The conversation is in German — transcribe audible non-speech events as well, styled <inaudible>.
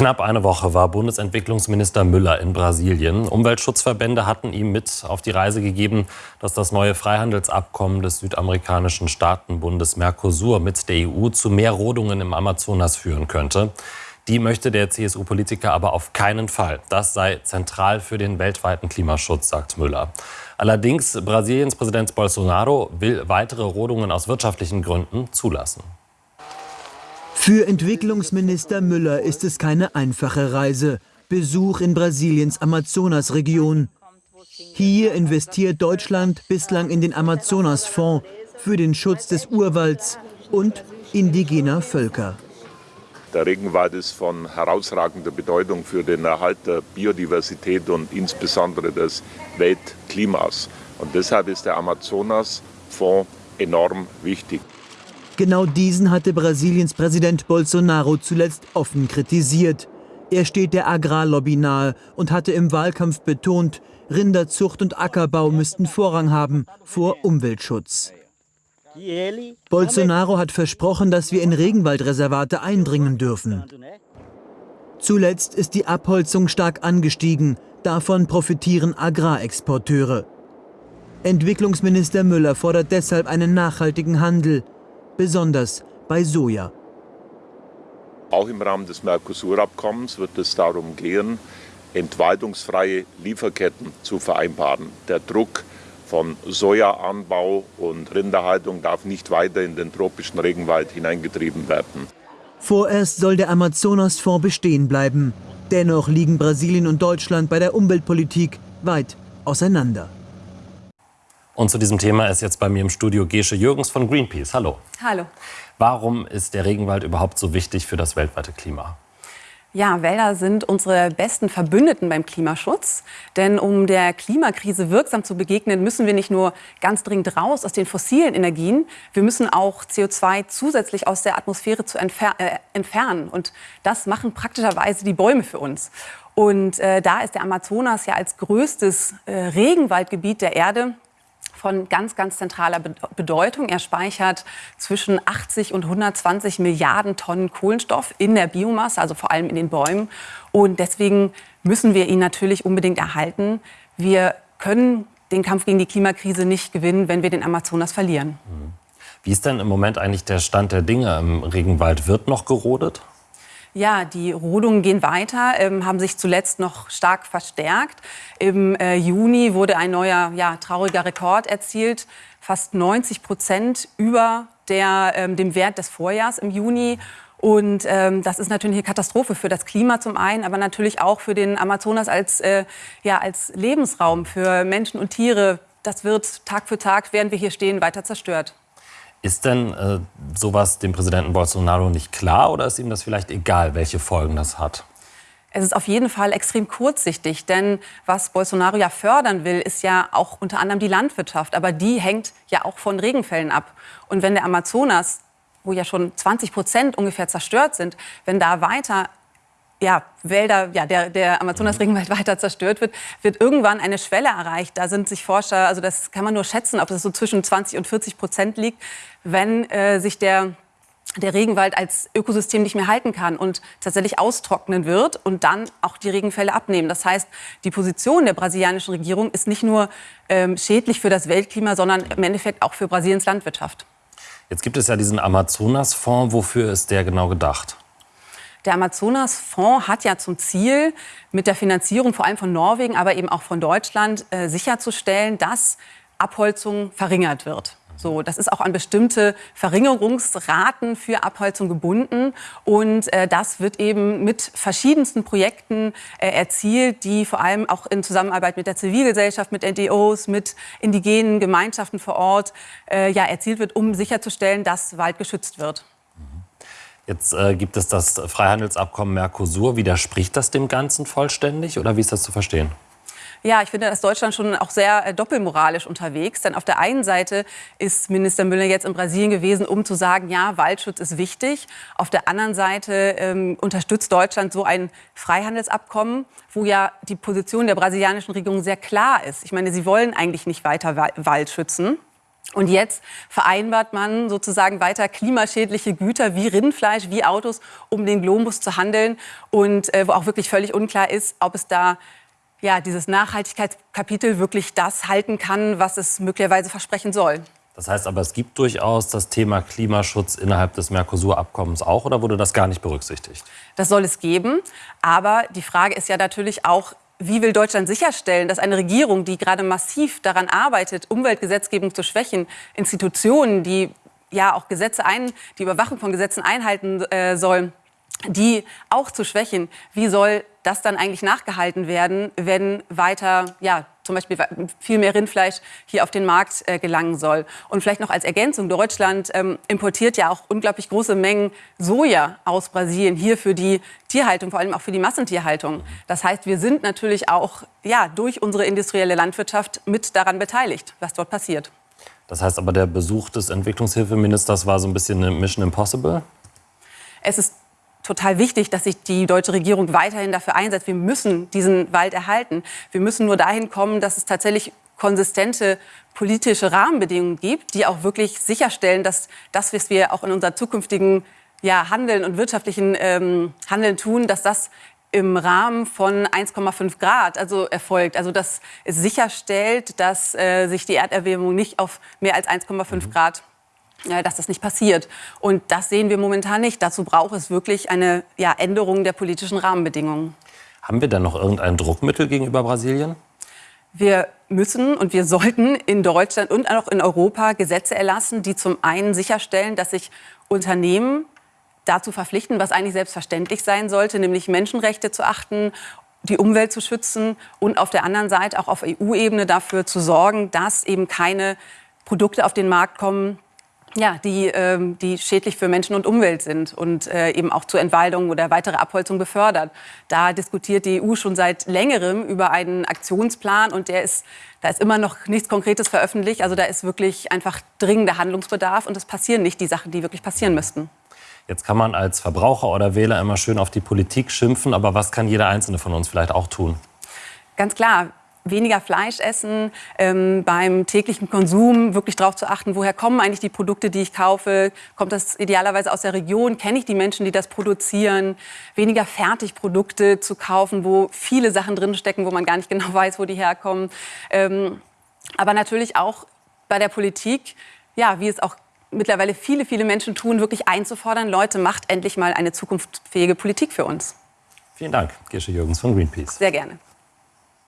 Knapp eine Woche war Bundesentwicklungsminister Müller in Brasilien. Umweltschutzverbände hatten ihm mit auf die Reise gegeben, dass das neue Freihandelsabkommen des südamerikanischen Staatenbundes Mercosur mit der EU zu mehr Rodungen im Amazonas führen könnte. Die möchte der CSU-Politiker aber auf keinen Fall. Das sei zentral für den weltweiten Klimaschutz, sagt Müller. Allerdings Brasiliens Präsident Bolsonaro will weitere Rodungen aus wirtschaftlichen Gründen zulassen. Für Entwicklungsminister Müller ist es keine einfache Reise. Besuch in Brasiliens Amazonasregion. Hier investiert Deutschland bislang in den Amazonasfonds für den Schutz des Urwalds und indigener Völker. Der Regenwald ist von herausragender Bedeutung für den Erhalt der Biodiversität und insbesondere des Weltklimas. Und deshalb ist der Amazonasfonds enorm wichtig. Genau diesen hatte Brasiliens Präsident Bolsonaro zuletzt offen kritisiert. Er steht der Agrarlobby nahe und hatte im Wahlkampf betont, Rinderzucht und Ackerbau müssten Vorrang haben vor Umweltschutz. Bolsonaro hat versprochen, dass wir in Regenwaldreservate eindringen dürfen. Zuletzt ist die Abholzung stark angestiegen. Davon profitieren Agrarexporteure. Entwicklungsminister Müller fordert deshalb einen nachhaltigen Handel besonders bei Soja. Auch im Rahmen des Mercosur-Abkommens wird es darum gehen, entwaldungsfreie Lieferketten zu vereinbaren. Der Druck von Sojaanbau und Rinderhaltung darf nicht weiter in den tropischen Regenwald hineingetrieben werden. Vorerst soll der Amazonasfonds bestehen bleiben. Dennoch liegen Brasilien und Deutschland bei der Umweltpolitik weit auseinander. Und zu diesem Thema ist jetzt bei mir im Studio Gesche Jürgens von Greenpeace. Hallo. Hallo. Warum ist der Regenwald überhaupt so wichtig für das weltweite Klima? Ja, Wälder sind unsere besten Verbündeten beim Klimaschutz. Denn um der Klimakrise wirksam zu begegnen, müssen wir nicht nur ganz dringend raus aus den fossilen Energien, wir müssen auch CO2 zusätzlich aus der Atmosphäre zu entfer äh, entfernen. Und das machen praktischerweise die Bäume für uns. Und äh, da ist der Amazonas ja als größtes äh, Regenwaldgebiet der Erde von ganz, ganz zentraler Bedeutung. Er speichert zwischen 80 und 120 Milliarden Tonnen Kohlenstoff in der Biomasse, also vor allem in den Bäumen. Und deswegen müssen wir ihn natürlich unbedingt erhalten. Wir können den Kampf gegen die Klimakrise nicht gewinnen, wenn wir den Amazonas verlieren. Mhm. Wie ist denn im Moment eigentlich der Stand der Dinge im Regenwald? Wird noch gerodet? Ja, die Rodungen gehen weiter, ähm, haben sich zuletzt noch stark verstärkt. Im äh, Juni wurde ein neuer, ja, trauriger Rekord erzielt, fast 90 Prozent über der, ähm, dem Wert des Vorjahrs im Juni. Und ähm, das ist natürlich eine Katastrophe für das Klima zum einen, aber natürlich auch für den Amazonas als, äh, ja, als Lebensraum für Menschen und Tiere. Das wird Tag für Tag, während wir hier stehen, weiter zerstört. Ist denn äh, sowas dem Präsidenten Bolsonaro nicht klar oder ist ihm das vielleicht egal, welche Folgen das hat? Es ist auf jeden Fall extrem kurzsichtig, denn was Bolsonaro ja fördern will, ist ja auch unter anderem die Landwirtschaft. Aber die hängt ja auch von Regenfällen ab. Und wenn der Amazonas, wo ja schon 20 Prozent ungefähr zerstört sind, wenn da weiter ja, Wälder, ja, der, der Amazonas-Regenwald <laughs> weiter zerstört wird, wird irgendwann eine Schwelle erreicht. Da sind sich Forscher, also das kann man nur schätzen, ob es so zwischen 20 und 40 Prozent liegt, wenn äh, sich der der Regenwald als Ökosystem nicht mehr halten kann und tatsächlich austrocknen wird und dann auch die Regenfälle abnehmen. Das heißt, die Position der brasilianischen Regierung ist nicht nur ähm, schädlich für das Weltklima, sondern im Endeffekt auch für Brasiliens Landwirtschaft. Jetzt gibt es ja diesen Amazonas-Fonds. Wofür ist der genau gedacht? Der Amazonas-Fonds hat ja zum Ziel, mit der Finanzierung vor allem von Norwegen, aber eben auch von Deutschland äh, sicherzustellen, dass Abholzung verringert wird. So, das ist auch an bestimmte Verringerungsraten für Abholzung gebunden. Und äh, das wird eben mit verschiedensten Projekten äh, erzielt, die vor allem auch in Zusammenarbeit mit der Zivilgesellschaft, mit NGOs, mit indigenen Gemeinschaften vor Ort äh, ja, erzielt wird, um sicherzustellen, dass Wald geschützt wird. Jetzt äh, gibt es das Freihandelsabkommen Mercosur. Widerspricht das dem Ganzen vollständig oder wie ist das zu verstehen? Ja, ich finde, dass Deutschland schon auch sehr äh, doppelmoralisch unterwegs. Denn auf der einen Seite ist Minister Müller jetzt in Brasilien gewesen, um zu sagen, ja, Waldschutz ist wichtig. Auf der anderen Seite ähm, unterstützt Deutschland so ein Freihandelsabkommen, wo ja die Position der brasilianischen Regierung sehr klar ist. Ich meine, sie wollen eigentlich nicht weiter Wald schützen. Und jetzt vereinbart man sozusagen weiter klimaschädliche Güter wie Rindfleisch, wie Autos, um den Globus zu handeln. Und äh, wo auch wirklich völlig unklar ist, ob es da ja, dieses Nachhaltigkeitskapitel wirklich das halten kann, was es möglicherweise versprechen soll. Das heißt aber, es gibt durchaus das Thema Klimaschutz innerhalb des Mercosur-Abkommens auch oder wurde das gar nicht berücksichtigt? Das soll es geben. Aber die Frage ist ja natürlich auch, wie will Deutschland sicherstellen, dass eine Regierung, die gerade massiv daran arbeitet, Umweltgesetzgebung zu schwächen, Institutionen, die ja auch Gesetze ein, die Überwachung von Gesetzen einhalten äh, sollen, die auch zu schwächen, wie soll das dann eigentlich nachgehalten werden, wenn weiter ja, zum Beispiel viel mehr Rindfleisch hier auf den Markt äh, gelangen soll. Und vielleicht noch als Ergänzung, Deutschland ähm, importiert ja auch unglaublich große Mengen Soja aus Brasilien hier für die Tierhaltung, vor allem auch für die Massentierhaltung. Das heißt, wir sind natürlich auch ja, durch unsere industrielle Landwirtschaft mit daran beteiligt, was dort passiert. Das heißt aber, der Besuch des Entwicklungshilfeministers war so ein bisschen eine Mission Impossible? Es ist total wichtig, dass sich die deutsche Regierung weiterhin dafür einsetzt. Wir müssen diesen Wald erhalten. Wir müssen nur dahin kommen, dass es tatsächlich konsistente politische Rahmenbedingungen gibt, die auch wirklich sicherstellen, dass das, was wir auch in unserer zukünftigen ja, Handeln und wirtschaftlichen ähm, Handeln tun, dass das im Rahmen von 1,5 Grad also erfolgt. Also dass es sicherstellt, dass äh, sich die Erderwärmung nicht auf mehr als 1,5 mhm. Grad dass das nicht passiert. Und das sehen wir momentan nicht. Dazu braucht es wirklich eine ja, Änderung der politischen Rahmenbedingungen. Haben wir denn noch irgendein Druckmittel gegenüber Brasilien? Wir müssen und wir sollten in Deutschland und auch in Europa Gesetze erlassen, die zum einen sicherstellen, dass sich Unternehmen dazu verpflichten, was eigentlich selbstverständlich sein sollte, nämlich Menschenrechte zu achten, die Umwelt zu schützen und auf der anderen Seite auch auf EU-Ebene dafür zu sorgen, dass eben keine Produkte auf den Markt kommen, ja, die, ähm, die schädlich für Menschen und Umwelt sind und äh, eben auch zur Entwaldung oder weitere Abholzung befördert. Da diskutiert die EU schon seit längerem über einen Aktionsplan und der ist, da ist immer noch nichts Konkretes veröffentlicht. Also da ist wirklich einfach dringender Handlungsbedarf und es passieren nicht die Sachen, die wirklich passieren müssten. Jetzt kann man als Verbraucher oder Wähler immer schön auf die Politik schimpfen, aber was kann jeder Einzelne von uns vielleicht auch tun? Ganz klar, weniger Fleisch essen, ähm, beim täglichen Konsum wirklich darauf zu achten, woher kommen eigentlich die Produkte, die ich kaufe? Kommt das idealerweise aus der Region? Kenne ich die Menschen, die das produzieren? Weniger Fertigprodukte zu kaufen, wo viele Sachen drinstecken, wo man gar nicht <laughs> genau weiß, wo die herkommen. Ähm, aber natürlich auch bei der Politik, ja, wie es auch mittlerweile viele, viele Menschen tun, wirklich einzufordern, Leute, macht endlich mal eine zukunftsfähige Politik für uns. Vielen Dank, Girsche Jürgens von Greenpeace. Sehr gerne.